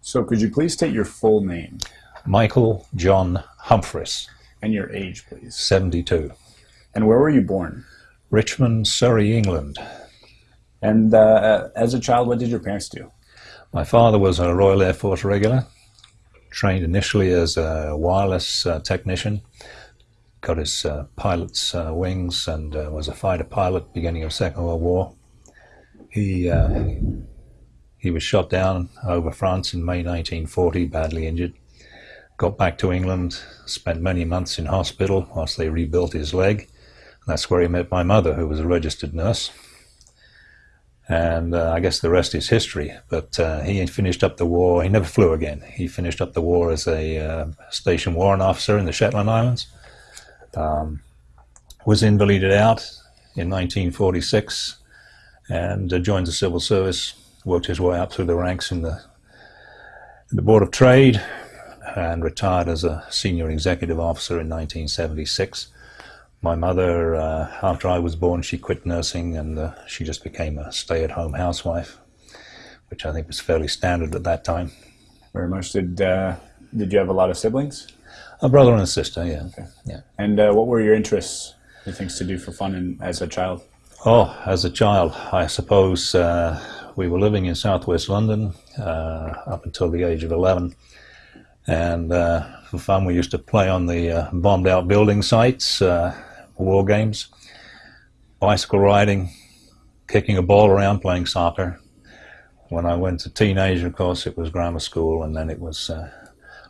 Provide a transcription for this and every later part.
So could you please state your full name Michael John Humphreys, and your age, please? 72. And where were you born? Richmond, Surrey, England. And uh, as a child, what did your parents do? My father was a Royal Air Force regular, trained initially as a wireless uh, technician, got his uh, pilot's uh, wings and uh, was a fighter pilot beginning of Second World War. He, uh, he was shot down over France in May 1940, badly injured. Got back to England, spent many months in hospital whilst they rebuilt his leg. That's where he met my mother, who was a registered nurse. And uh, I guess the rest is history. But uh, he finished up the war. He never flew again. He finished up the war as a uh, station warrant officer in the Shetland Islands. Um, was invalided out in 1946 and uh, joined the civil service. Worked his way up through the ranks in the, in the Board of Trade and retired as a senior executive officer in 1976 my mother, uh, after I was born, she quit nursing and uh, she just became a stay-at-home housewife, which I think was fairly standard at that time. Very much. Did uh, Did you have a lot of siblings? A brother and a sister, yeah. Okay. yeah. And uh, what were your interests, the things to do for fun in, as a child? Oh, as a child, I suppose uh, we were living in southwest London uh, up until the age of 11. And for fun, we used to play on the bombed out building sites war games, bicycle riding, kicking a ball around, playing soccer. When I went to teenage, of course, it was grammar school, and then it was uh,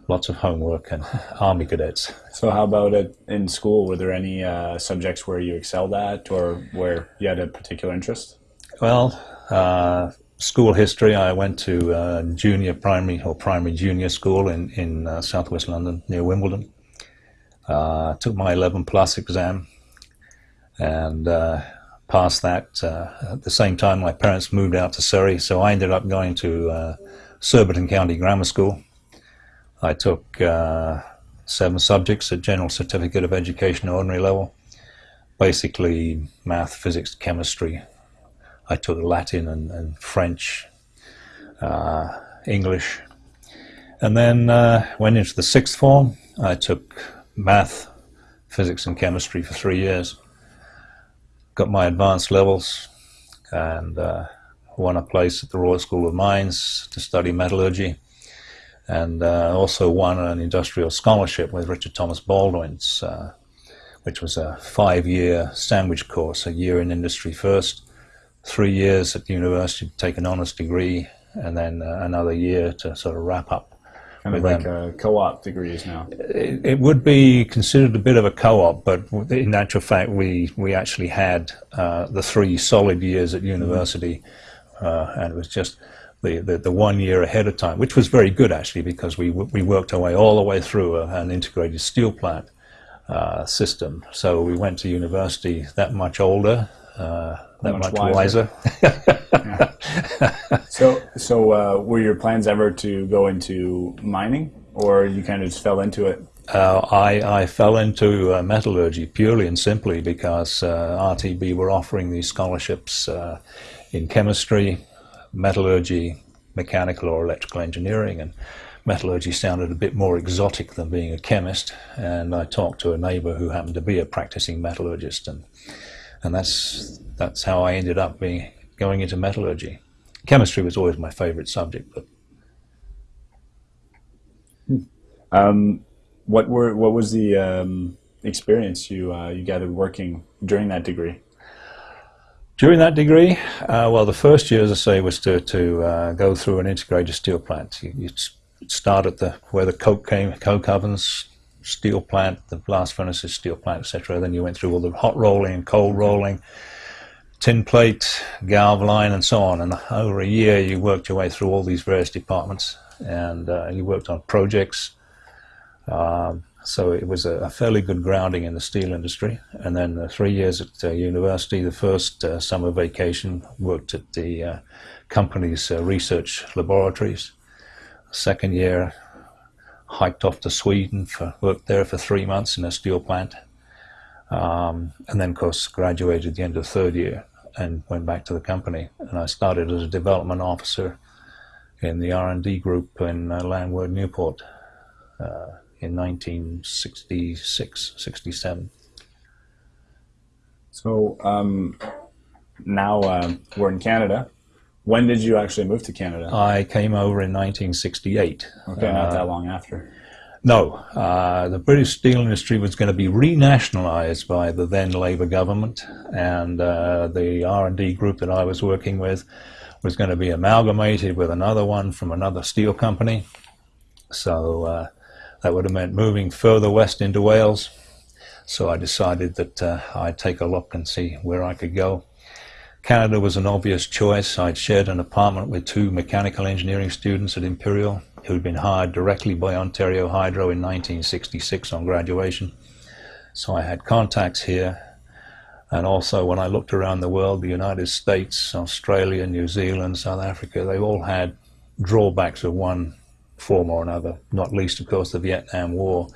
lots of homework and army cadets. So, how about it in school? Were there any uh, subjects where you excelled at, or where you had a particular interest? Well, uh, school history. I went to uh, junior primary or primary junior school in in uh, southwest London near Wimbledon. Uh, took my 11 plus exam and uh, past that, uh, at the same time, my parents moved out to Surrey, so I ended up going to Surbiton County Grammar School. I took seven subjects at General Certificate of Education ordinary level, basically math, physics, chemistry. I took Latin and, and French, uh, English, and then uh, went into the sixth form. I took math, physics, and chemistry for three years. Got my advanced levels and uh, won a place at the Royal School of Mines to study metallurgy. And uh, also won an industrial scholarship with Richard Thomas Baldwin's, uh, which was a five-year sandwich course, a year in industry first, three years at university to take an honours degree, and then uh, another year to sort of wrap up kind of like a co-op degrees now. It, it, would be considered a bit of a co-op, but in actual fact, we we actually had uh, the three solid years at university, uh, and it was just. The, the, the, one year ahead of time, which was very good actually, because we we worked our way all the way through a, an integrated steel plant uh, system. So we went to university that much older, uh, that much, much wiser. wiser. so, so uh, were your plans ever to go into mining, or you kind of just fell into it? Uh, I, I fell into uh, metallurgy purely and simply because uh, RTB were offering these scholarships uh, in chemistry, metallurgy, mechanical or electrical engineering, and metallurgy sounded a bit more exotic than being a chemist. And I talked to a neighbor who happened to be a practicing metallurgist, and and that's that's how I ended up being going into metallurgy. Chemistry was always my favorite subject, but. Um, what were what was the um, experience you uh, you gathered working during that degree? During that degree, uh, well, the first year, as I say, was to to uh, go through an integrated steel plant. You, you start at the where the coke came, coke ovens, steel plant, the blast furnaces, steel plant, etc. Then you went through all the hot rolling and cold rolling, tin plate, galv line, and so on. And over a year, you worked your way through all these various departments, and uh, you worked on projects. Um, so it was a, fairly good grounding in the steel industry. And then uh, three years at uh, university, the first uh, summer vacation, worked at the uh, company's uh, research laboratories. Second year, hiked off to Sweden for worked there for three months in a steel plant. Um, and then, of course, graduated at the end of the third year and went back to the company. And I started as a development officer in the R&D group in uh, Llanwern Newport uh, in 1966, 67. So um, now uh, we're in Canada. When did you actually move to Canada? I came over in 1968. okay, not that long after. No, uh, the British steel industry was going to be renationalised by the then Labour government, and uh, the R&D group that I was working with was going to be amalgamated with another one from another steel company. So uh, that would have meant moving further west into Wales. So I decided that uh, I'd take a look and see where I could go. Canada was an obvious choice. I'd shared an apartment with two mechanical engineering students at Imperial who'd been hired directly by Ontario Hydro in 1966 on graduation. So I had contacts here. And also when I looked around the world, the United States, Australia, New Zealand, South Africa, they all had drawbacks of one form or another, not least, of course, the Vietnam War,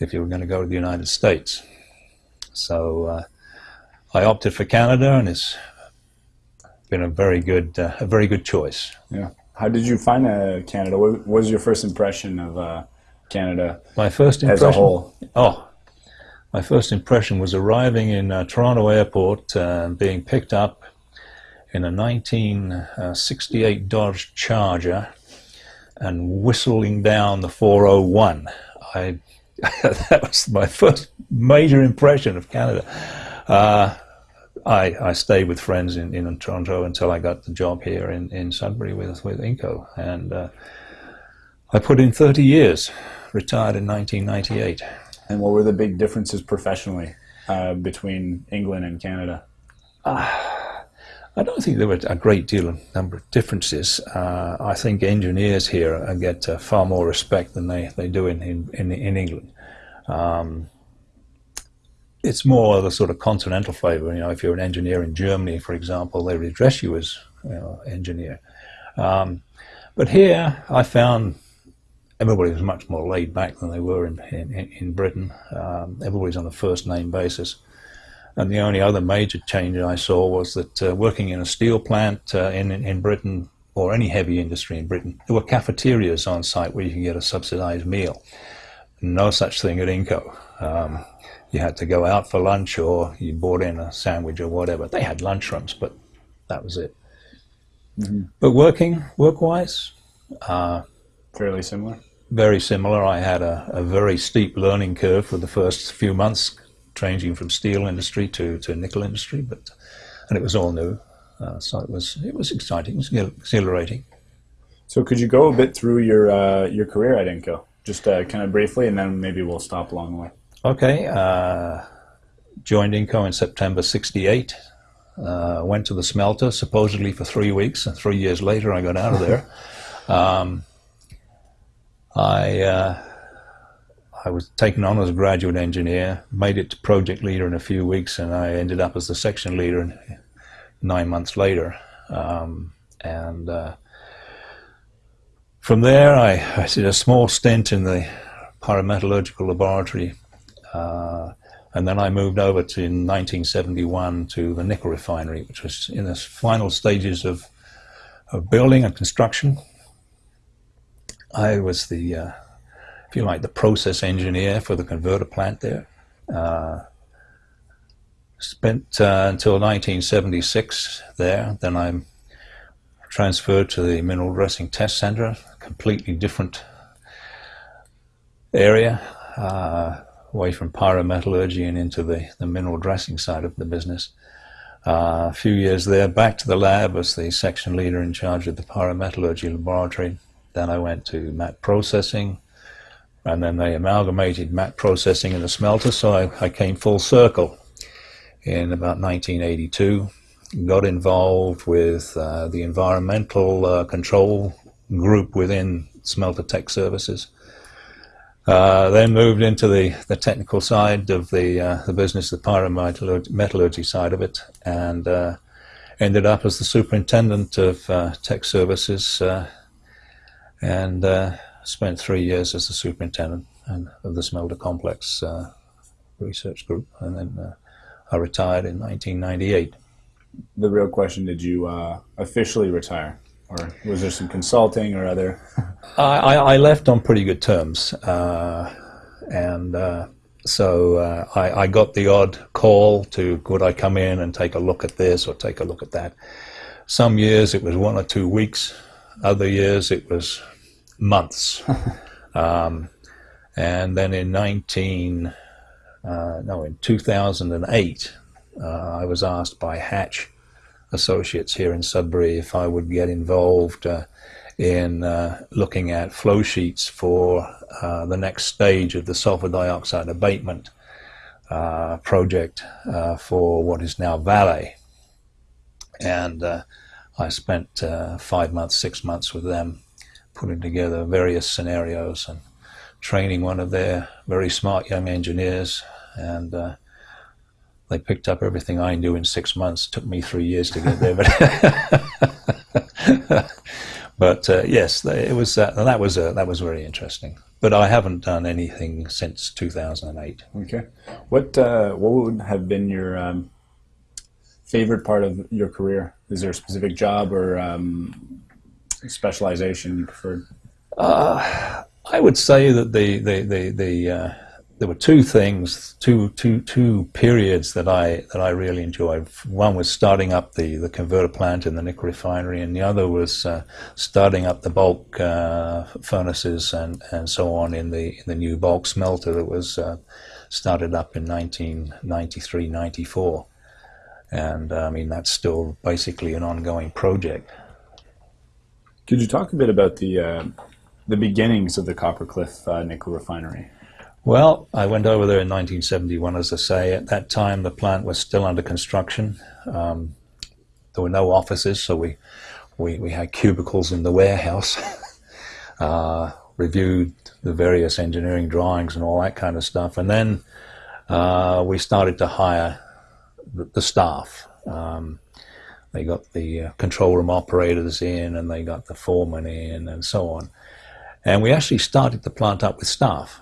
if you were going to go to the United States. So uh, I opted for Canada, and it's been a very good, uh, a very good choice. Yeah. How did you find uh, Canada? What was your first impression of uh, Canada My first impression, as a whole? Oh, my first impression was arriving in uh, Toronto Airport, uh, being picked up in a 1968 Dodge Charger, and whistling down the 401. I that was my first major impression of Canada. Uh, I, I stayed with friends in, in Toronto until I got the job here in, in Sudbury with, with Inco. And uh, I put in 30 years, retired in 1998. And what were the big differences professionally uh, between England and Canada? I don't think there were a great deal of number of differences. Uh, I think engineers here get uh, far more respect than they, they do in, in, in, in England. Um, it's more of a sort of continental flavour. You know, if you're an engineer in Germany, for example, they would address you as you know, engineer. Um, but here, I found everybody was much more laid back than they were in in, in Britain. Um, everybody's on a first name basis. And the only other major change I saw was that uh, working in a steel plant uh, in, in Britain or any heavy industry in Britain, there were cafeterias on site where you could get a subsidized meal. No such thing at Inco. Um, you had to go out for lunch or you bought in a sandwich or whatever. They had lunchrooms, but that was it. Mm-hmm. But working, work-wise, uh, fairly similar. Very similar. I had a, a, very steep learning curve for the first few months, changing from steel industry to, to nickel industry, but and it was all new, uh, so it was it was exciting, it was exhilarating. So, could you go a bit through your uh, your career at Inco, just uh, kind of briefly, and then maybe we'll stop along the way. Okay, uh, joined Inco in September 68. Uh, went to the smelter supposedly for three weeks, and three years later I got out of there. um, I uh, I was taken on as a graduate engineer, made it to project leader in a few weeks, and I ended up as the section leader nine months later. Um, and uh, from there, I, I did a small stint in the pyrometallurgical laboratory uh, and then I moved over to in 1971 to the nickel refinery, which was in the final stages of, of building and construction. I was the, uh, if you like, the process engineer for the converter plant there. Uh, spent uh, until 1976 there. Then I'm transferred to the mineral dressing test center, completely different area. Away from pyrometallurgy and into the, the mineral dressing side of the business. Uh, a few years there, back to the lab as the section leader in charge of the pyrometallurgy laboratory. Then I went to matte processing, and then they amalgamated matte processing in the smelter, so I, I came full circle in about 1982. Got involved with uh, the environmental uh, control group within Smelter Tech Services uh, then moved into the, the technical side of the, uh, the business, the pyrometallurgy side of it, and uh, ended up as the superintendent of uh, tech services uh, and spent three years as the superintendent of the smelter complex research group. And then I retired in 1998. The real question, did you officially retire? Or was there some consulting or other? I, I left on pretty good terms, uh, and uh, so uh, I, I, got the odd call to could I come in and take a look at this or take a look at that. Some years it was one or two weeks, other years it was months. um, and then in 19, uh, no, in 2008, uh, I was asked by Hatch Associates here in Sudbury if I would get involved uh, in uh, looking at flow sheets for uh, the next stage of the sulfur dioxide abatement uh, project uh, for what is now Vale. And uh, I spent five months, six months with them putting together various scenarios and training one of their very smart young engineers and they picked up everything I knew in six months. It took me three years to get there, but but uh, yes, it was uh, that was uh, that was very interesting. But I haven't done anything since 2008. Okay, what uh, what would have been your um, favorite part of your career? Is there a specific job or um, specialization you preferred? Uh, I would say that the the the, the uh, there were two things, two, two, two periods that I that I really enjoyed. One was starting up the, the converter plant in the nickel refinery, and the other was uh, starting up the bulk uh, furnaces and, and so on in the in the new bulk smelter that was uh, started up in 1993, 94. And I mean that's still basically an ongoing project. Could you talk a bit about the uh, the beginnings of the Coppercliff uh, nickel refinery? Well, I went over there in 1971, as I say. At that time, the plant was still under construction. Um, there were no offices, so we, we, we had cubicles in the warehouse, uh, reviewed the various engineering drawings and all that kind of stuff. And then uh, we started to hire the, the staff. Um, they got the uh, control room operators in and they got the foreman in and so on. And we actually started the plant up with staff.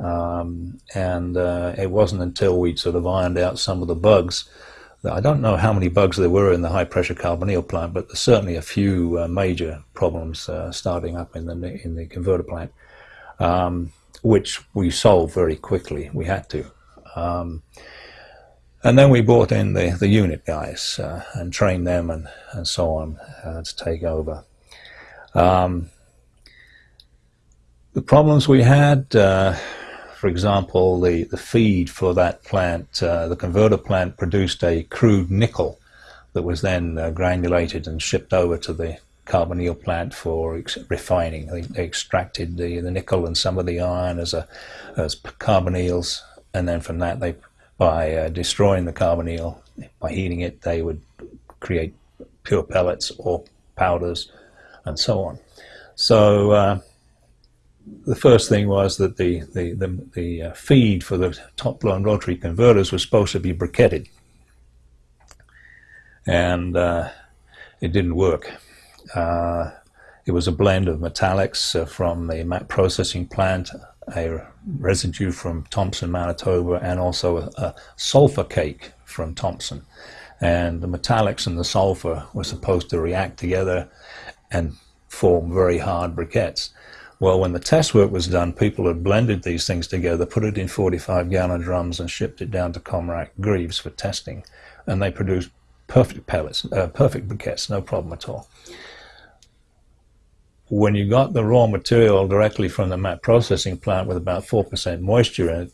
Um, and uh, it wasn't until we sort of ironed out some of the bugs. I don't know how many bugs there were in the high pressure carbonyl plant, but there's certainly a few uh, major problems uh, starting up in the in the converter plant, um, which we solved very quickly. We had to. Um, and then we brought in the, the unit guys uh, and trained them and, and so on uh, to take over. Um, the problems we had, uh, for example, the, the feed for that plant, uh, the converter plant produced a crude nickel that was then uh, granulated and shipped over to the carbonyl plant for refining. They, they, extracted the, the nickel and some of the iron as, a, as carbonyls, and then from that, they by uh, destroying the carbonyl, by heating it, they would create pure pellets or powders and so on. So uh, the first thing was that the, the, the, the uh, feed for the top blown rotary converters was supposed to be briquetted. And uh, it didn't work. Uh, it was a blend of metallics uh, from the matte processing plant, a residue from Thompson, Manitoba, and also a, a sulfur cake from Thompson. And the metallics and the sulfur were supposed to react together and form very hard briquettes. Well, when the test work was done, people had blended these things together, put it in 45 gallon drums and shipped it down to Comrac Greaves for testing. And they produced perfect pellets, uh, perfect briquettes, no problem at all. When you got the raw material directly from the matte processing plant with about 4% moisture in it,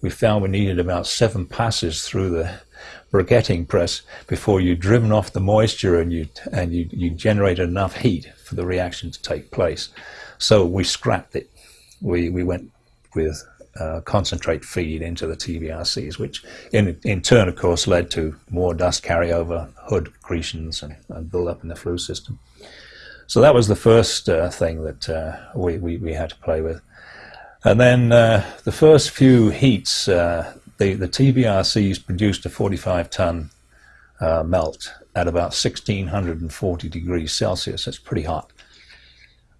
we found we needed about seven passes through the briquetting press before you'd driven off the moisture and you and you, you generated enough heat for the reaction to take place. So we scrapped it. We, we went with uh, concentrate feed into the TBRCs, which in, in turn, of course, led to more dust carryover, hood accretions, and, and build up in the flue system. So that was the first uh, thing that uh, we, we, we, had to play with. And then uh, the first few heats, uh, the, the TBRCs produced a 45 ton uh, melt at about 1640 degrees Celsius. That's pretty hot.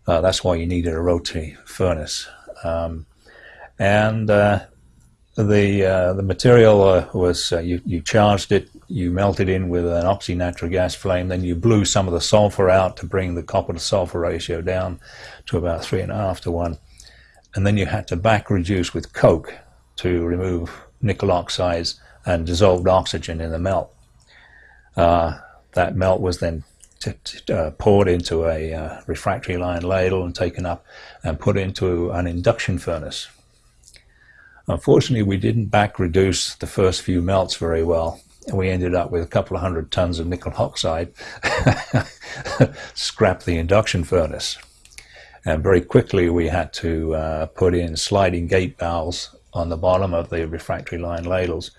Uh, that's why you needed a rotary furnace. Um, and uh, the uh, the material uh, was uh, you you charged it, you melted in with an oxy-natural gas flame, then you blew some of the sulfur out to bring the copper to sulfur ratio down to about three and a half to one, and then you had to back reduce with coke to remove nickel oxides and dissolved oxygen in the melt. Uh, that melt was then uh, poured into a uh, refractory line ladle and taken up and put into an induction furnace Unfortunately, we didn't back reduce the first few melts very well. And we ended up with a couple of hundred tons of nickel oxide, scrap the induction furnace. And very quickly we had to uh, put in sliding gate valves on the bottom of the refractory line ladles.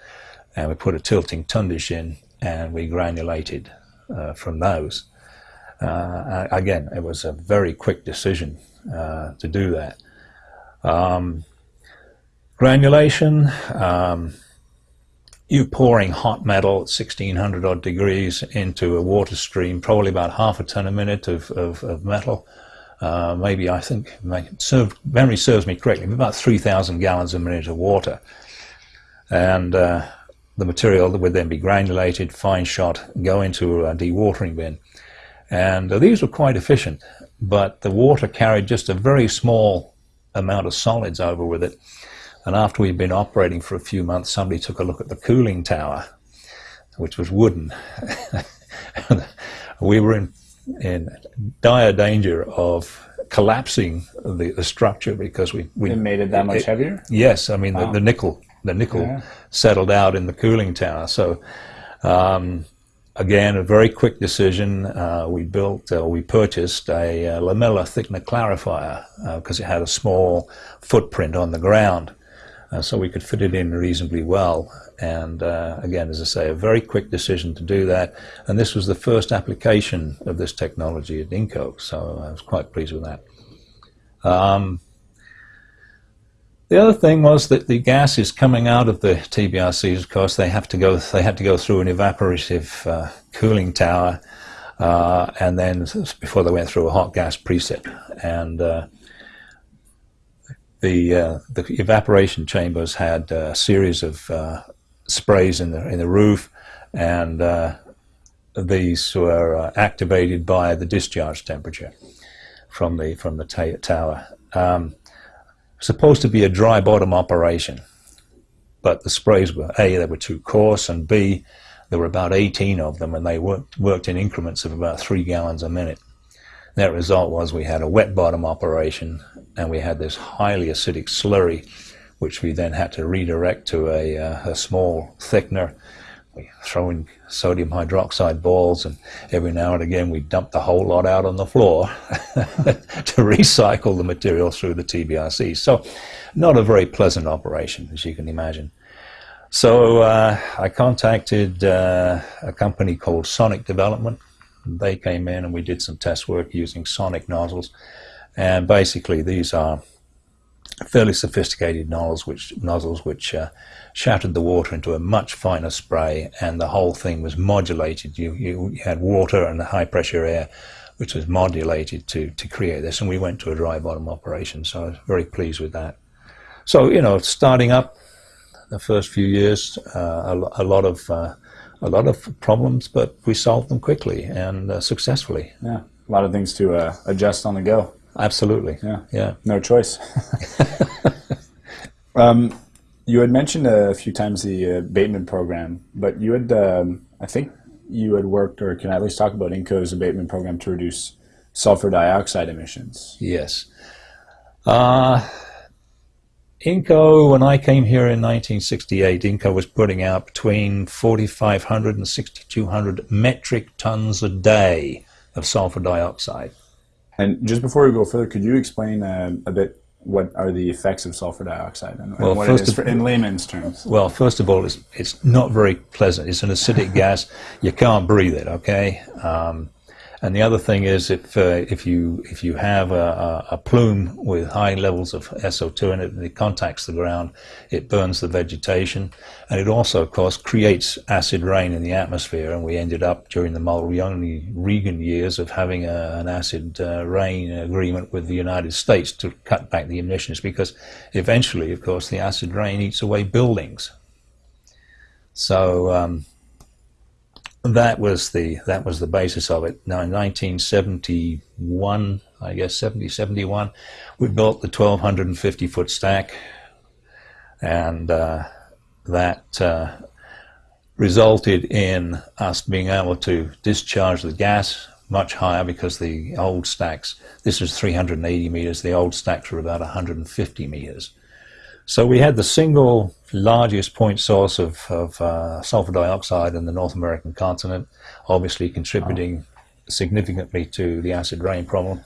And we put a tilting tundish in and we granulated uh, from those. Uh, again, it was a very quick decision uh, to do that. Um, Granulation, um, you pouring hot metal at 1600 odd degrees into a water stream, probably about half a ton a minute of, of, of metal. Uh, maybe I think memory serves me correctly, about 3,000 gallons a minute of water. And uh, the material that would then be granulated, fine shot, go into a dewatering bin. And uh, these were quite efficient, but the water carried just a very small amount of solids over with it. And after we'd been operating for a few months, somebody took a look at the cooling tower, which was wooden. we were in, in dire danger of collapsing the, the structure because we, we it made it that much it, heavier. Yes, I mean wow. the, the, nickel the nickel yeah. settled out in the cooling tower. So um, again, a very quick decision. Uh, we built, uh, we purchased a, a lamellar thickener clarifier because uh, it had a small footprint on the ground uh, so we could fit it in reasonably well. And uh, again, as I say, a very quick decision to do that. And this was the first application of this technology at Inco, so I was quite pleased with that. Um, the other thing was that the gases coming out of the TBRCs, of course, they have to go. They had to go through an evaporative uh, cooling tower, uh, and then before they went through a hot gas preset. And uh, the uh, the evaporation chambers had a series of uh, sprays in the in the roof, and uh, these were uh, activated by the discharge temperature from the from the tower. Um, supposed to be a dry bottom operation, but the sprays were a they were too coarse, and b there were about 18 of them, and they worked worked in increments of about three gallons a minute. That result was we had a wet bottom operation and we had this highly acidic slurry which we then had to redirect to a, uh, a small thickener. We throw in sodium hydroxide balls and every now and again we dump the whole lot out on the floor to recycle the material through the TBRC. So not a very pleasant operation as you can imagine. So uh, I contacted uh, a company called Sonic Development they came in and we did some test work using sonic nozzles. And basically these are fairly sophisticated nozzles which, nozzles which uh, shattered the water into a much finer spray and the whole thing was modulated. You, you, had water and the high pressure air which was modulated to, to create this and we went to a dry bottom operation so I was very pleased with that. So, you know, starting up the first few years, uh, a, a, lot of uh, a lot of problems, but we solved them quickly and uh, successfully. Yeah, a lot of things to uh, adjust on the go. Absolutely. Yeah, yeah. No choice. um, you had mentioned a few times the uh, abatement program, but you had, um, I think, you had worked, or can I at least talk about Inco's abatement program to reduce sulfur dioxide emissions? Yes. Uh, Inco, when I came here in 1968, Inco was putting out between 4,500 and 6,200 metric tons a day of sulfur dioxide. And just before we go further, could you explain uh, a bit what are the effects of sulfur dioxide and, well, and what it is for, in layman's terms? Well, first of all, it's, it's not very pleasant. It's an acidic gas. You can't breathe it, okay? Um, And the other thing is, if uh, if you if you have a, a, plume with high levels of SO2 in it and it contacts the ground, it burns the vegetation, and it also, of course, creates acid rain in the atmosphere. And we ended up during the Mulroney-Reagan years of having a, an acid uh, rain agreement with the United States to cut back the emissions, because eventually, of course, the acid rain eats away buildings. So. Um, that was the that was the basis of it. Now in 1971, I guess 70, 71, we built the 1,250 foot stack, and uh, that uh, resulted in us being able to discharge the gas much higher because the old stacks. This is 380 meters. The old stacks were about 150 meters. So we had the single largest point source of, of uh, sulfur dioxide in the North American continent, obviously contributing significantly to the acid rain problem.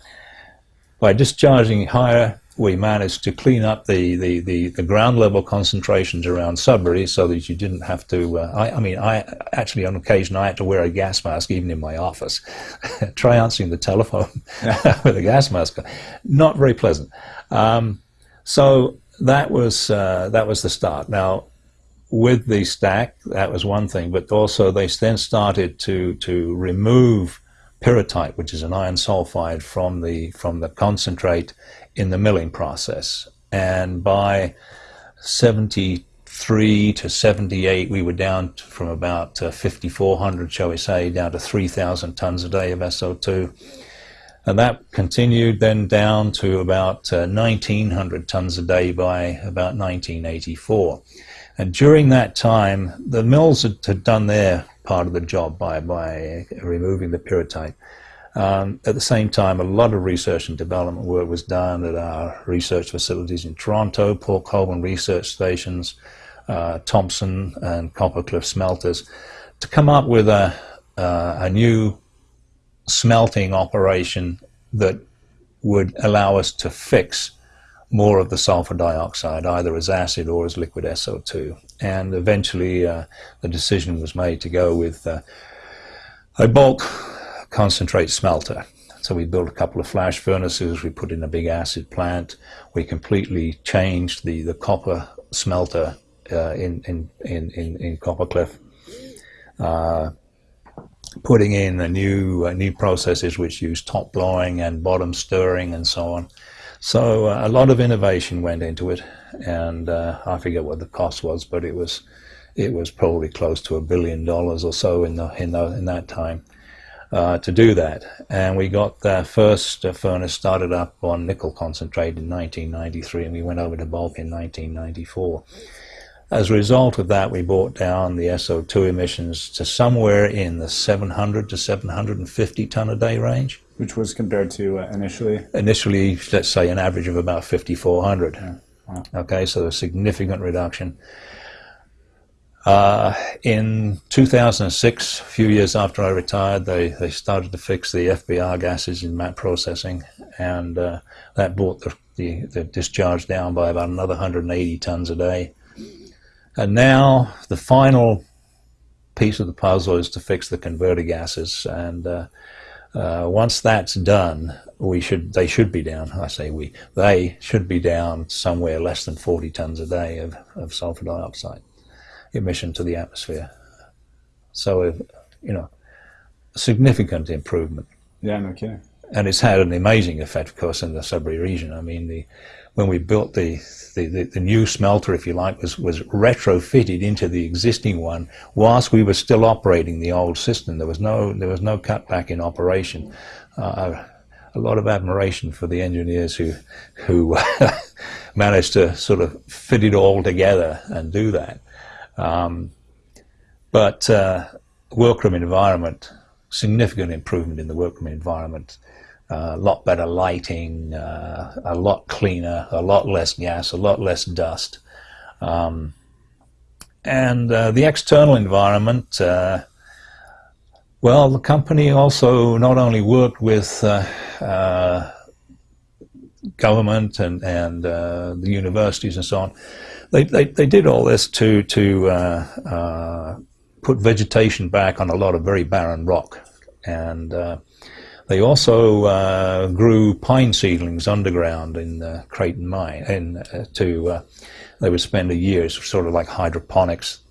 By discharging higher, we managed to clean up the, the, the, the, ground level concentrations around Sudbury so that you didn't have to, uh, I, I, mean, I actually on occasion I had to wear a gas mask even in my office. Try answering the telephone with a gas mask. Not very pleasant. Um, so that was uh, that was the start. Now, with the stack, that was one thing, but also they then started to to remove pyrrhotite, which is an iron sulfide, from the from the concentrate in the milling process. And by 73 to 78, we were down from about uh, 5,400, shall we say, down to 3,000 tons a day of SO2 and that continued then down to about uh, 1900 tons a day by about 1984. And during that time, the mills had, had done their part of the job by, by removing the pyrrhotite. Um, at the same time, a lot of research and development work was done at our research facilities in Toronto, Port Colborne research stations, uh, Thompson and Coppercliff smelters, to come up with a, uh, a new smelting operation that would allow us to fix more of the sulfur dioxide, either as acid or as liquid SO2. And eventually uh, the decision was made to go with uh, a bulk concentrate smelter. So we built a couple of flash furnaces, we put in a big acid plant, we completely changed the, the copper smelter uh, in, in, in, in, in Coppercliff. Uh, putting in a new uh, new processes which use top blowing and bottom stirring and so on. So uh, a lot of innovation went into it, and uh, I forget what the cost was, but it was it was probably close to a billion dollars or so in the in the, in that time uh, to do that. And we got the first uh, furnace started up on nickel concentrate in 1993, and we went over to bulk in 1994. As a result of that, we brought down the SO2 emissions to somewhere in the 700 to 750 ton a day range. Which was compared to uh, initially? Initially, let's say an average of about 5,400. Yeah. Wow. Okay, so a significant reduction. Uh, in 2006, a few years after I retired, they, they started to fix the FBR gases in matte processing, and uh, that brought the, the, the discharge down by about another 180 tons a day. And now the final piece of the puzzle is to fix the converter gases. And uh, uh, once that's done, we should they should be down. I say we they should be down somewhere less than 40 tons a day of, of sulfur dioxide emission to the atmosphere. So, you know, significant improvement. Yeah, no kidding. And it's had an amazing effect, of course, in the Sudbury region. I mean, the when we built the, the, the, new smelter, if you like, was, was retrofitted into the existing one whilst we were still operating the old system. There was no, there was no cutback in operation. Uh, a lot of admiration for the engineers who, who managed to sort of fit it all together and do that. Um, but uh, workroom environment, significant improvement in the workroom environment a lot better lighting, uh, a lot cleaner, a lot less gas, a lot less dust. Um, and uh, the external environment, uh, well, the company also not only worked with uh, uh, government and, and uh, the universities and so on, they, they, they did all this to, to put vegetation back on a lot of very barren rock. And They also uh, grew pine seedlings underground in the Creighton mine, and uh, to uh, they would spend a year, sort of like hydroponics,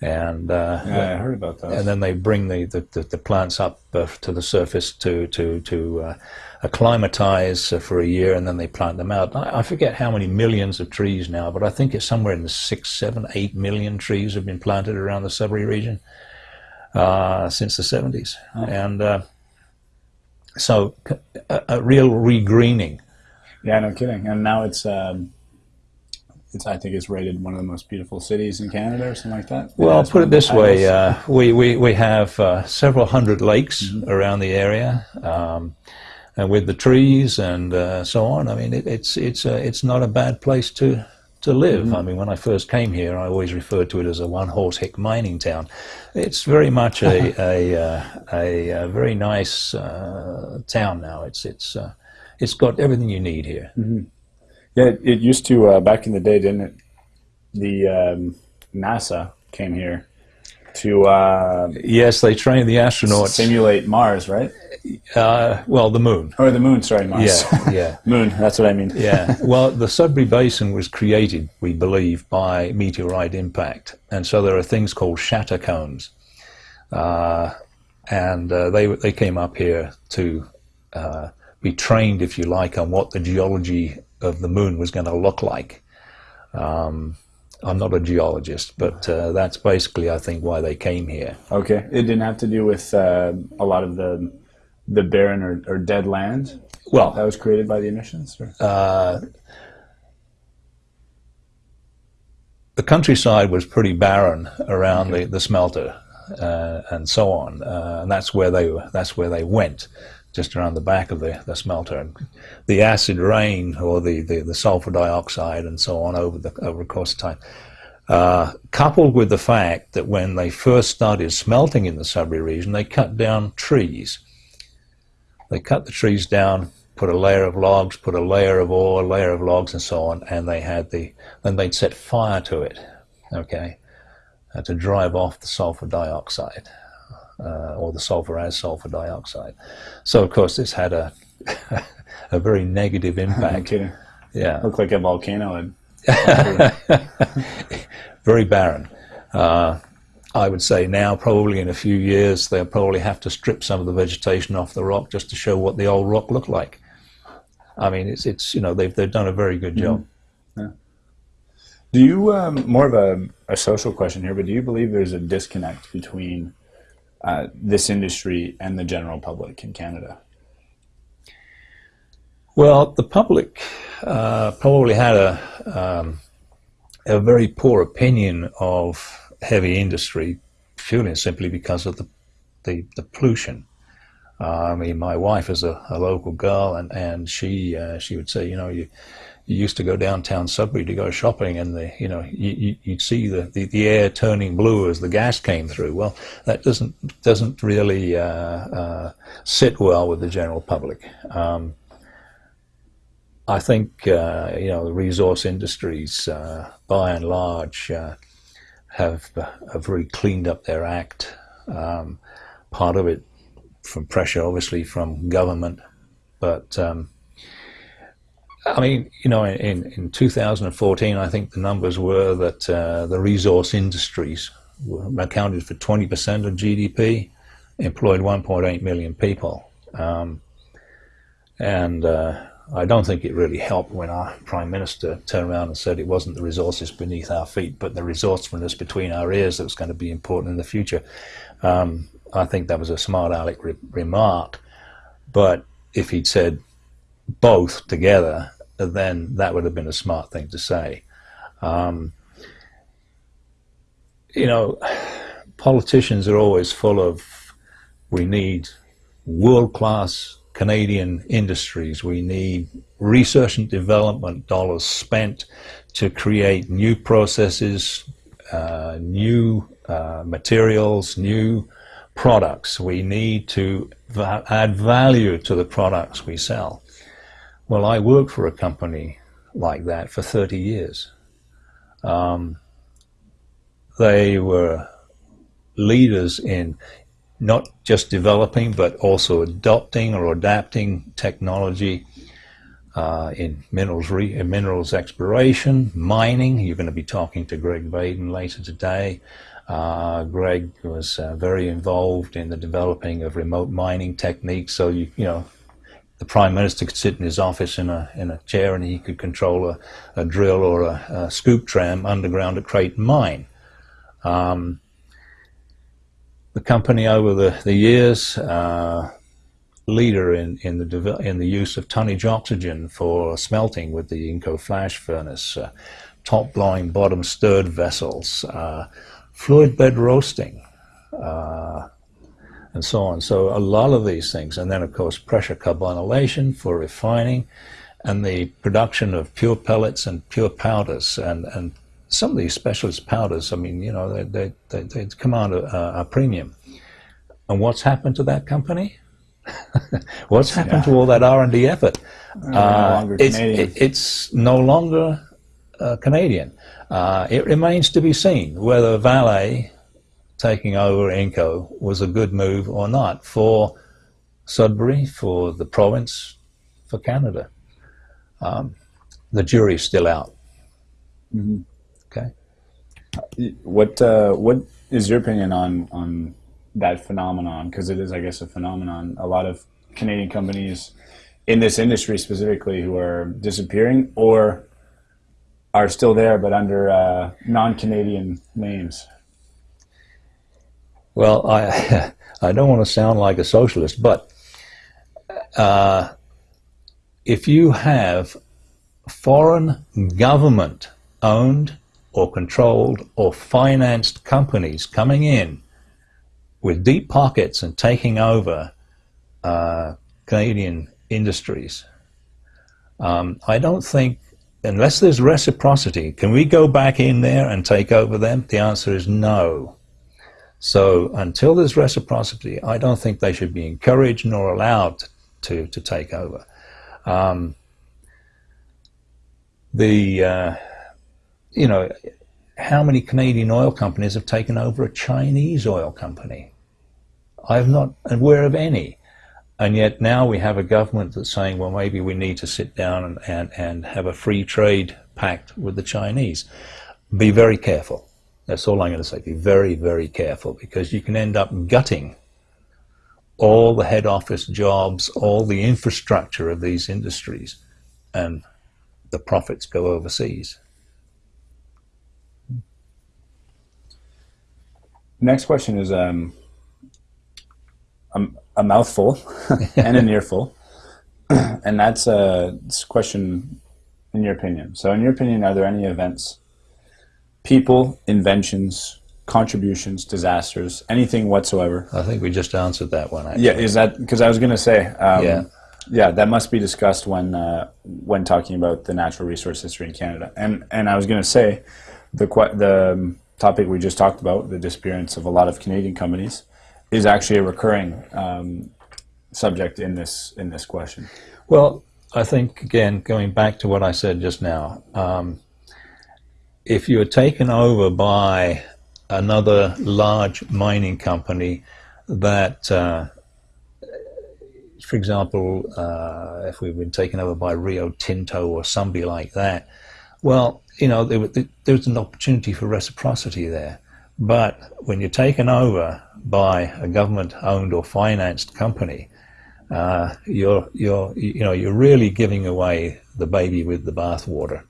and uh, Yeah, I heard about that. and then they bring the, the, the, the plants up uh, to the surface to to to uh, acclimatize uh, for a year, and then they plant them out. I, I forget how many millions of trees now, but I think it's somewhere in the six, seven, eight million trees have been planted around the Sudbury region uh, since the 70s, and uh, so a real regreening. Yeah, no kidding. And now it's, um, it's I think it's rated one of the most beautiful cities in Canada or something like that. Well, put it this way: uh, we, we we have uh, several hundred lakes around the area, um, and with the trees and uh, so on. I mean, it, it's it's uh, it's not a bad place to to live. I mean, when I first came here, I always referred to it as a one-horse hick mining town. It's very much a a, uh, a, a very nice uh, town now. It's it's uh, it's got everything you need here. Yeah, it, it used to uh, back in the day, didn't it? The um, NASA came here to uh, Yes, they trained the astronauts. simulate Mars, right? Uh, well, the moon. Or the Moon? Sorry, Mars. Yeah, yeah. moon. That's what I mean. Yeah, well, the Sudbury Basin was created, we believe, by meteorite impact, and so there are things called shatter cones, uh, and uh, they they came up here to uh, be trained, if you like, on what the geology of the moon was going to look like. Um, I'm not a geologist, but uh, that's basically, I think, why they came here. Okay, it didn't have to do with uh, a lot of the the barren or, or dead land Well, that was created by the emissions. Uh, the countryside was pretty barren around the, the smelter uh, and so on, uh, and that's where they that's where they went, just around the back of the, the smelter. And the acid rain or the, the, the sulfur dioxide and so on over the over the course of time. Uh, coupled with the fact that when they first started smelting in the Sudbury region, they cut down trees. They cut the trees down, put a layer of logs, put a layer of ore, a layer of logs, and so on, and they had the then they'd set fire to it, okay, uh, to drive off the sulfur dioxide, uh, or the sulfur as sulfur dioxide. So of course this had a a very negative I'm impact. kidding. Yeah, Looked like a volcano. And very barren. Uh, I would say now, probably in a few years, they'll probably have to strip some of the vegetation off the rock just to show what the old rock looked like. I mean, it's it's you know they've they've done a very good job. do you um, more of a, a social question here? But do you believe there's a disconnect between uh, this industry and the general public in Canada? Well, the public uh, probably had a um, a very poor opinion of heavy industry, purely simply because of the the, the pollution. Uh, I mean, my wife is a, a local girl, and and she uh, she would say, you know, you you used to go downtown Sudbury to go shopping, and the you know you, you, you'd see the, the, the air turning blue as the gas came through. Well, that doesn't doesn't really uh, uh, sit well with the general public. Um, I think uh, you know the resource industries, uh, by and large, have have really cleaned up their act. Um, part of it from pressure, obviously, from government, but um, I mean, you know, in, in 2014, I think the numbers were that uh, the resource industries accounted for 20% of GDP, employed 1.8 million people. Um, and uh, I don't think it really helped when our Prime Minister turned around and said it wasn't the resources beneath our feet, but the resourcefulness between our ears that was going to be important in the future. Um, I think that was a smart aleck re- remark. But if he'd said both together, then that would have been a smart thing to say. Um, you know, politicians are always full of we need world class Canadian industries, we need research and development dollars spent to create new processes, uh, new uh, materials, new products. We need to va- add value to the products we sell. Well, I worked for a company like that for 30 years. Um, they were leaders in not just developing but also adopting or adapting technology uh, in minerals in minerals exploration, mining. You're going to be talking to Greg Baiden later today. Uh, Greg was uh, very involved in the developing of remote mining techniques. So you you know the prime minister could sit in his office in a in a chair and he could control a, a drill or a, a, scoop tram underground at Creighton Mine. Um, the company over the, the years, uh, leader in, in, the in the use of tonnage oxygen for smelting with the Inco flash furnace, uh, top blowing bottom stirred vessels, uh, fluid bed roasting, uh, and so on. So a lot of these things, and then of course pressure carbonylation for refining, and the production of pure pellets and pure powders, and, and some of these specialist powders, I mean, you know, they, they, they, they command a, a, premium. And what's happened to that company? what's happened yeah. to all that R&D effort? Uh, no it's, it, it's, no longer uh, Canadian. Uh, it remains to be seen whether Vale taking over Inco was a good move or not for Sudbury, for the province, for Canada. Um, the jury's still out. Mm -hmm. Okay. What uh, what is your opinion on on that phenomenon? Because it is, I guess, a phenomenon. A lot of Canadian companies in this industry specifically who are disappearing or are still there but under uh, non-Canadian names. Well, I I don't want to sound like a socialist, but uh, if you have foreign government owned or controlled or financed companies coming in with deep pockets and taking over uh, Canadian industries. Um, I don't think, unless there's reciprocity, can we go back in there and take over them? The answer is no. So until there's reciprocity, I don't think they should be encouraged nor allowed to, to take over. Um, the uh, you know, how many Canadian oil companies have taken over a Chinese oil company? I've not aware of any. And yet now we have a government that's saying, well, maybe we need to sit down and, and, and have a free trade pact with the Chinese. Be very careful. That's all I'm going to say. Be very, very careful because you can end up gutting all the head office jobs, all the infrastructure of these industries, and the profits go overseas. Next question is um, a, a mouthful and an earful, and that's a question in your opinion. So, in your opinion, are there any events, people, inventions, contributions, disasters, anything whatsoever? I think we just answered that one. Actually. Yeah, is that because I was going to say, um, yeah, yeah, that must be discussed when uh, when talking about the natural resource history in Canada, and and I was going to say, the the um, topic we just talked about, the disappearance of a lot of Canadian companies, is actually a recurring um, subject in this in this question. Well, I think again, going back to what I said just now, um, if you're taken over by another large mining company that, uh, for example, uh, if we've been taken over by Rio Tinto or somebody like that, well, you know, there, was an opportunity for reciprocity there. But when you're taken over by a government-owned or financed company, uh, you're you're you know you're really giving away the baby with the bathwater.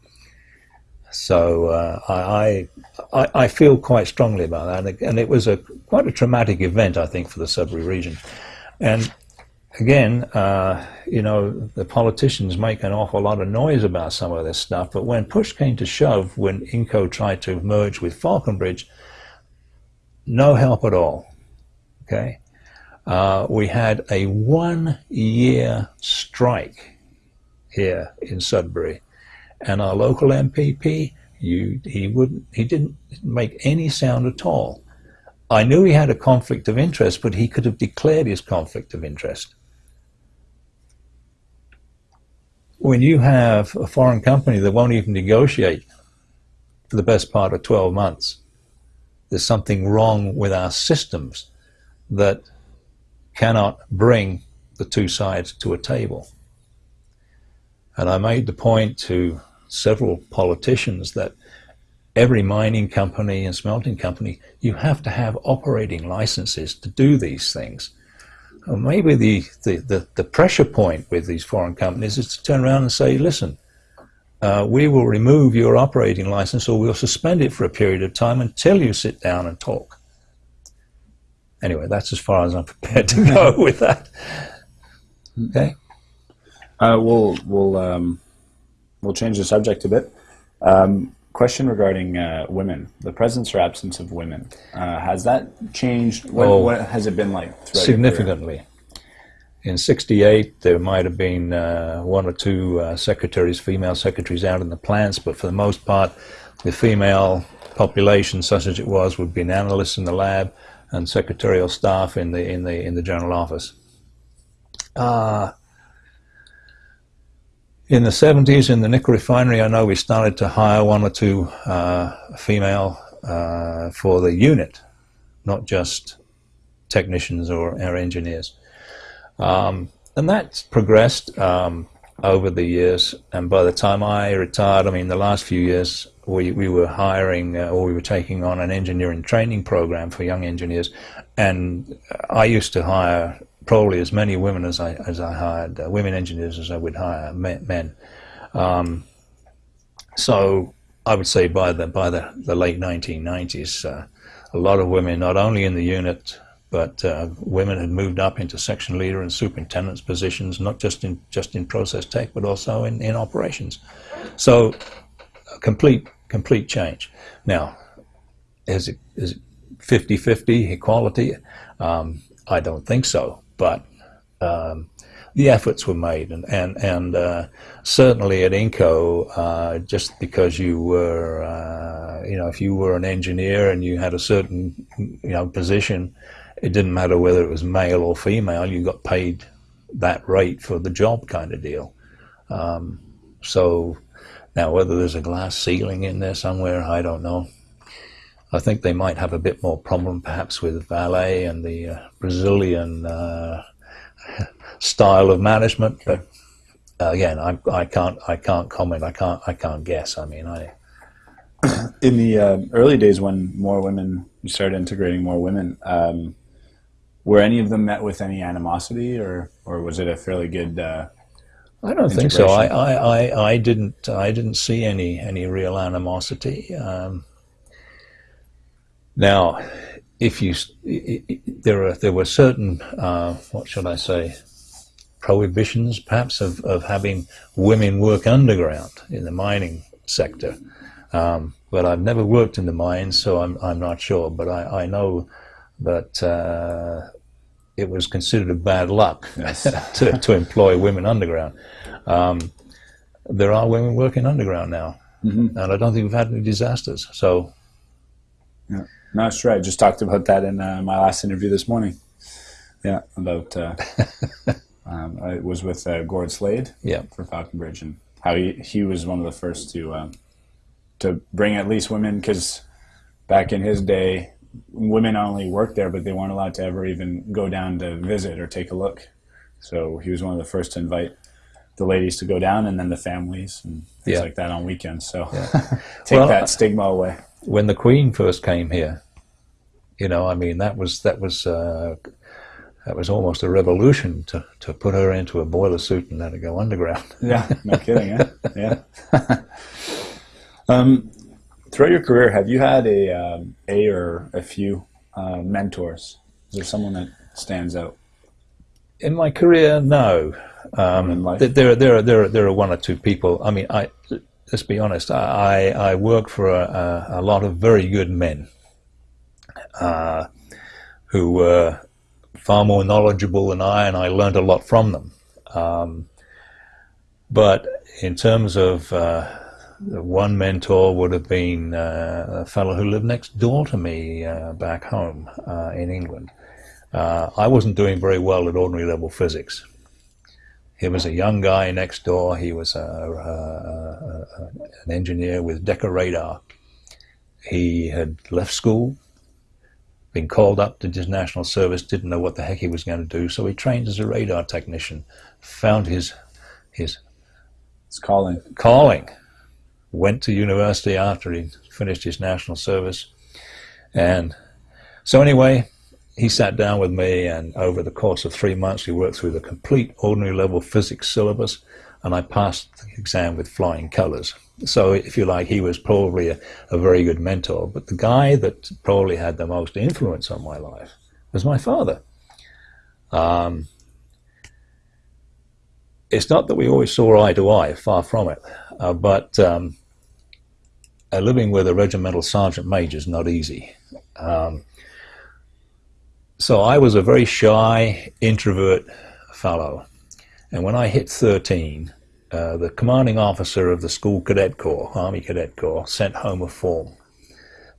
So uh, I, I I feel quite strongly about that, and it was a quite a traumatic event I think for the Sudbury region, and again, uh, you know, the politicians make an awful lot of noise about some of this stuff, but when push came to shove, when Inco tried to merge with Falconbridge, no help at all. Okay, uh, we had a one-year strike here in Sudbury, and our local MPP, you, he wouldn't, he didn't make any sound at all. I knew he had a conflict of interest, but he could have declared his conflict of interest. When you have a foreign company that won't even negotiate for the best part of 12 months, there's something wrong with our systems that cannot bring the two sides to a table. And I made the point to several politicians that every mining company and smelting company, you have to have operating licenses to do these things. Well, maybe the, the, the, the, pressure point with these foreign companies is to turn around and say, listen, uh, we will remove your operating license or we'll suspend it for a period of time until you sit down and talk. Anyway, that's as far as I'm prepared to go with that. Okay. Uh, we'll we'll um, we'll change the subject a bit. Um, question regarding uh, women, the presence or absence of women. Uh, has that changed? What, oh, what, has it been like? Significantly. In '68, there might have been uh, one or two uh, secretaries, female secretaries, out in the plants, but for the most part, the female population, such as it was, would be an analyst in the lab and secretarial staff in the in the in the general office. Uh, in the 70s in the nickel refinery, I know we started to hire one or two uh, female uh, for the unit, not just technicians or, or engineers. Um, and that's progressed um, over the years. And by the time I retired, I mean, the last few years, we, we were hiring uh, or we were taking on an engineering training program for young engineers. And I used to hire probably as many women as I as I hired uh, women engineers as I would hire men. Um, so I would say by the by the, the late 1990s, uh, a lot of women, not only in the unit, but uh, women had moved up into section leader and superintendent's positions, not just in just in process tech, but also in, in operations. So complete complete change. Now, is it is it 50-50 equality? Um, I don't think so but um, the efforts were made, and and and uh, certainly at Inco, uh, just because you were, uh, you know, if you were an engineer and you had a certain, you know, position, it didn't matter whether it was male or female. You got paid that rate for the job, kind of deal. Um, so now, whether there's a glass ceiling in there somewhere, I don't know. I think they might have a bit more problem perhaps with Vale and the uh, Brazilian uh, style of management. But uh, again, I, I can't I can't comment. I can't I can't guess. I mean, I in the uh, early days when more women you started integrating more women. Um, were any of them met with any animosity, or or was it a fairly good? Uh, I don't think so. I, I, I, I, didn't I didn't see any any real animosity. Um, now, if you there are there were certain uh, what should I say prohibitions perhaps of, of having women work underground in the mining sector. Um, but I've never worked in the mines, so I'm I'm not sure. But I, I know that uh, it was considered a bad luck yes. to, to employ women underground. Um, there are women working underground now, mm -hmm. and I don't think we've had any disasters. So. Yeah. No, that's right. I just talked about that in uh, my last interview this morning. Yeah, about uh, um, I was with uh, Gord Slade yeah. for Falconbridge and how he, he was one of the first to um, to bring at least women because back in his day, women only worked there, but they weren't allowed to ever even go down to visit or take a look. So he was one of the first to invite the ladies to go down and then the families and things yeah. like that on weekends. So yeah. take well, that stigma away when the Queen first came here, you know, I mean, that was that was uh, that was almost a revolution to to put her into a boiler suit and let her go underground. yeah, no kidding. Yeah, yeah. um, throughout your career, have you had a um, a or a few uh, mentors? Is there someone that stands out? In my career, no. Um, there, there, are, there, are, there are one or two people. I mean, I let's be honest, I, I work for a, a, lot of very good men uh, who were far more knowledgeable than I, and I learned a lot from them. Um, but in terms of uh, one mentor would have been uh, a fellow who lived next door to me uh, back home uh, in England. Uh, I wasn't doing very well at ordinary level physics. He was a young guy next door. He was a, a, a, an engineer with Decca Radar. He had left school, been called up to his national service, didn't know what the heck he was going to do, so he trained as a radar technician, found his his It's calling. calling, went to university after he finished his national service, and so anyway, he sat down with me, and over the course of three months, we worked through the complete ordinary level physics syllabus, and I passed the exam with flying colors. So, if you like, he was probably a, a very good mentor. But the guy that probably had the most influence on my life was my father. Um, it's not that we always saw eye to eye, far from it, uh, but um, living with a regimental sergeant major is not easy. Um, so I was a very shy, introvert fellow. And when I hit 13, uh, the commanding officer of the school cadet corps, Army Cadet Corps, sent home a form.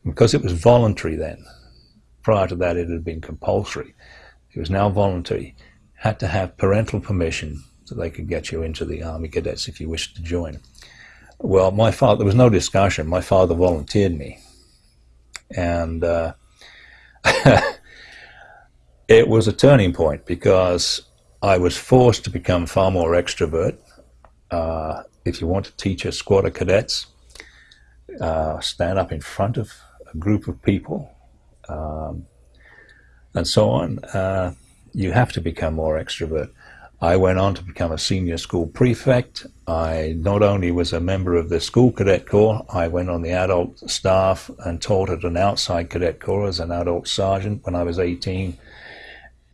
Because it was voluntary then, prior to that it had been compulsory. It was now voluntary. Had to have parental permission so they could get you into the Army Cadets if you wished to join. Well, my father, there was no discussion. My father volunteered me. And uh, it was a turning point because I was forced to become far more extrovert. Uh, if you want to teach a squad of cadets, uh, stand up in front of a group of people, um, and so on, uh, you have to become more extrovert. I went on to become a senior school prefect. I not only was a member of the school cadet corps, I went on the adult staff and taught at an outside cadet corps as an adult sergeant when I was 18.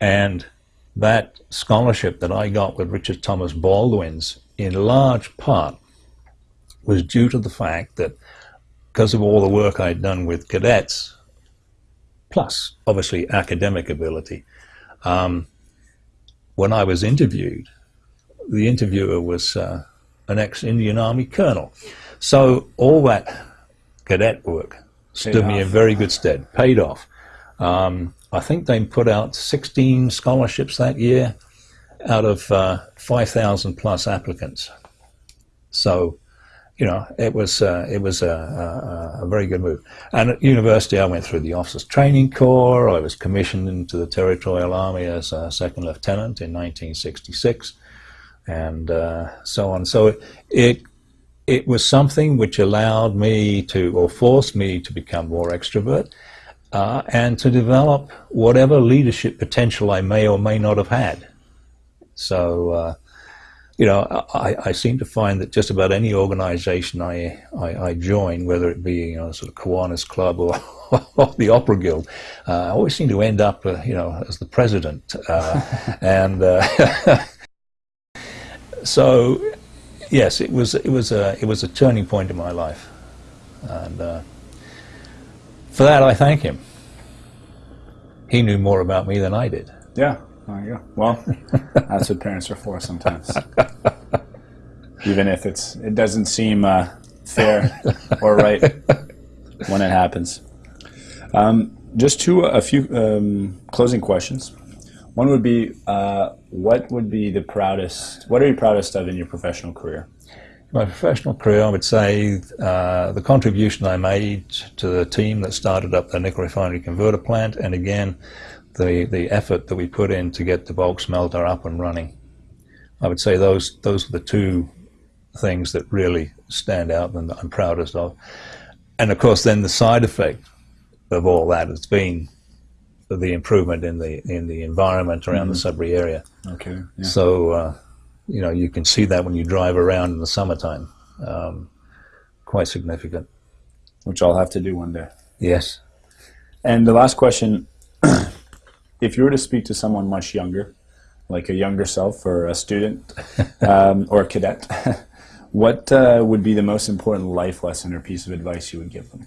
And that scholarship that I got with Richard Thomas Baldwin's, in large part, was due to the fact that because of all the work I'd done with cadets, plus obviously academic ability, um, when I was interviewed, the interviewer was uh, an ex-Indian Army colonel. So all that cadet work stood me in very good stead, paid off. Um, I think they put out 16 scholarships that year out of uh, 5,000 plus applicants. So, you know, it was uh, it was a, a, a very good move. And at university, I went through the officers training corps. I was commissioned into the Territorial Army as a second lieutenant in 1966, and uh, so on. So it, it it was something which allowed me to, or forced me to become more extrovert, uh, and to develop whatever leadership potential I may or may not have had. So, uh, you know, I, I seem to find that just about any organization I, I, I join, whether it be, you know, sort of Kiwanis Club or, or the Opera Guild, uh, I always seem to end up, uh, you know, as the president. Uh, and uh, so, yes, it was, it, was a, it was a turning point in my life. And uh, for that, I thank him. He knew more about me than I did. Yeah. There you go. Well, that's what parents are for sometimes. Even if it's it doesn't seem uh, fair or right when it happens. Um, just two, a few um, closing questions. One would be, uh, what would be the proudest? What are you proudest of in your professional career? My professional career, I would say uh, the contribution I made to the team that started up the nickel refinery converter plant, and again, the, the effort that we put in to get the bulk smelter up and running. I would say those those are the two things that really stand out and that I'm proudest of. And of course, then the side effect of all that has been the improvement in the in the environment around the Sudbury area. Okay. Yeah. So, uh, you know, you can see that when you drive around in the summertime. Um, quite significant. Which I'll have to do one day. Yes. And the last question if you were to speak to someone much younger, like a younger self or a student um, or a cadet, what uh, would be the most important life lesson or piece of advice you would give them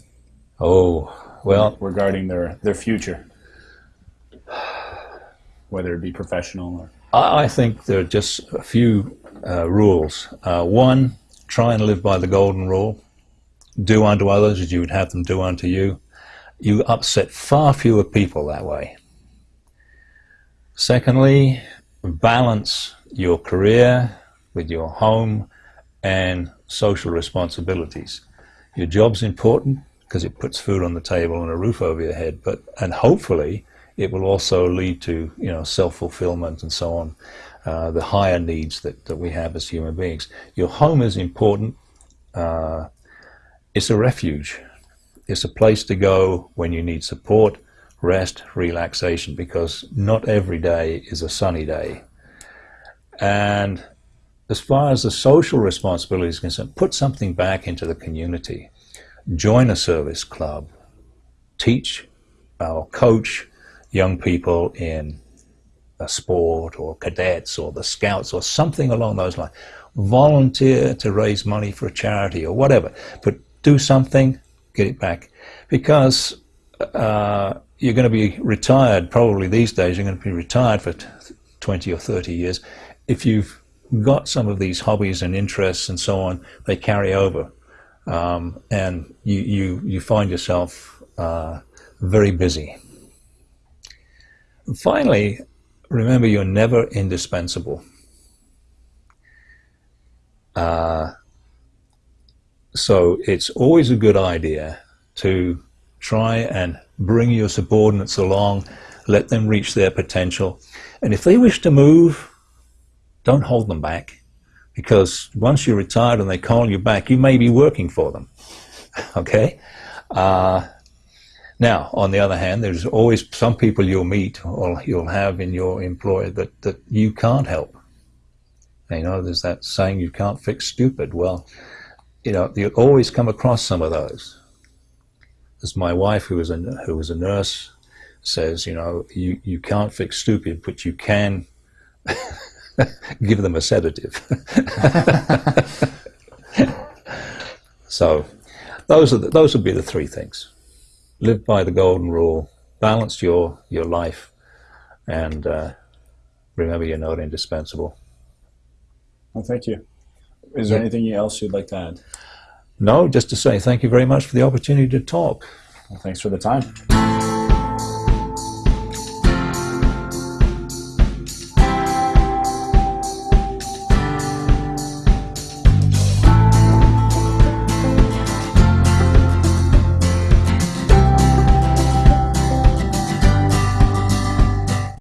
Oh, well, regarding their, their future? Whether it be professional or. I I think there are just a few uh, rules. Uh, one, try and live by the golden rule. Do unto others as you would have them do unto you. You upset far fewer people that way. Secondly, balance your career with your home and social responsibilities. Your job's important, because it puts food on the table and a roof over your head. But and hopefully it will also lead to you know self fulfillment and so on. Uh, the higher needs that, that we have as human beings. Your home is important. Uh, it's a refuge. It's a place to go when you need support, rest, relaxation, because not every day is a sunny day. And as far as the social responsibility is concerned, put something back into the community. Join a service club. Teach or coach young people in a sport or cadets or the scouts or something along those lines. Volunteer to raise money for a charity or whatever. But do something, get it back. Because uh, you're going to be retired, probably these days, you're going to be retired for 20 or 30 years. If you've got some of these hobbies and interests and so on, they carry over. Um, and you, you, you find yourself uh, very busy. Finally, remember you're never indispensable. Uh, so it's always a good idea to try and bring your subordinates along, let them reach their potential. And if they wish to move, don't hold them back because once you're retired and they call you back, you may be working for them. okay? Uh, now, on the other hand, there's always some people you'll meet or you'll have in your employ that, that you can't help. You know, there's that saying, you can't fix stupid. Well, you know, you always come across some of those. As my wife, who was a, who was a nurse, says, you know, you, you can't fix stupid, but you can give them a sedative. so those, are the, those would be the three things. Live by the golden rule, balance your, your life, and uh, remember you're not indispensable. Well, thank you. Is there anything else you'd like to add? No, just to say thank you very much for the opportunity to talk. Well, thanks for the time.